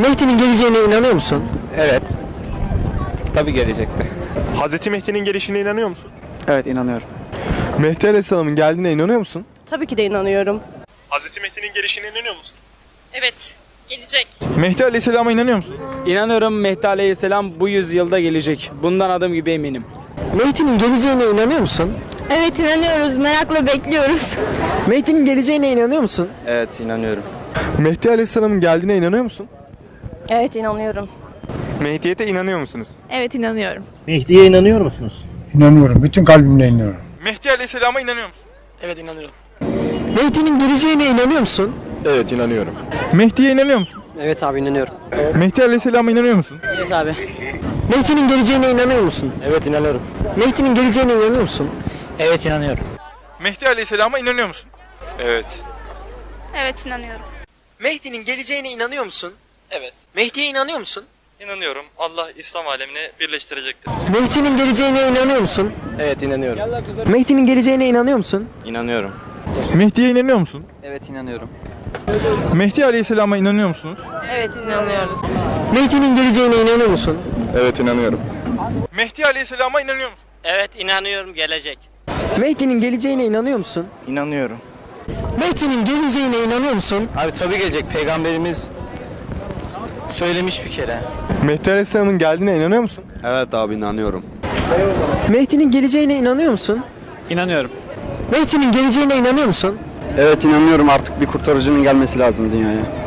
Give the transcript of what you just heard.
Mehdi'nin geleceğine inanıyor musun? Evet. Tabii gelecekte. Hazreti Mehdi'nin gelişine inanıyor musun? Evet inanıyorum. Mehdi Aleyhisselam'ın geldiğine inanıyor musun? Tabii ki de inanıyorum. Hazreti Mehdi'nin gelişine inanıyor musun? Evet, gelecek. Mehdi Aleyhisselam'a inanıyor musun? İnanıyorum Mehdi Aleyhisselam bu yüzyılda gelecek. Bundan adım gibi eminim. Mehdi'nin geleceğine inanıyor musun? Evet inanıyoruz, merakla bekliyoruz. Mehdi'nin geleceğine inanıyor musun? Evet inanıyorum. Mehdi Aleyhisselam'ın geldiğine inanıyor musun? Evet inanıyorum. Mehdiyete inanıyor musunuz? Evet inanıyorum. Mehdi'ye inanıyor musunuz? İnanıyorum. Bütün kalbimle inanıyorum. Mehdi Aleyhisselam'a inanıyor musun? Mehdi'nin geleceğine inanıyor musun? Evet inanıyorum. Mehdi'ye inanıyor musun? Evet abi inanıyorum. Mehdi Aleyhisselam'a inanıyor musun? Evet abi. Mehdi'nin geleceğine inanıyor musun? Evet inanıyorum. Mehdi'nin geleceğine inanıyor musun? Evet inanıyorum. Mehdi Aleyhisselam'a inanıyor musun? Evet. Evet inanıyorum. Mehdi'nin geleceğine inanıyor musun? Evet. Mehdi'ye inanıyor musun? İnanıyorum. Allah İslam alemini birleştirecektir. Mehdi'nin geleceğine inanıyor musun? Evet inanıyorum. Mehdi'nin geleceğine inanıyor musun? İnanıyorum. Mehdi'ye inanıyor musun? Evet inanıyorum. Mehdi Aleyhisselam'a inanıyor musunuz? Evet inanıyoruz. Mehdi'nin geleceğine inanıyor musun? Evet inanıyorum. Mehdi Aleyhisselam'a inanıyor musun? Evet inanıyorum gelecek. Mehdi'nin geleceğine inanıyor musun? İnanıyorum. Mehdi'nin geleceğine inanıyor musun? Abi tabii gelecek. Peygamberimiz söylemiş bir kere. Mehdi Aleyhisselam'ın geldiğine inanıyor musun? Evet abi inanıyorum. Mehdi'nin geleceğine inanıyor musun? İnanıyorum. Mehdi'nin geleceğine inanıyor musun? Evet inanıyorum artık bir kurtarıcının gelmesi lazım dünyaya.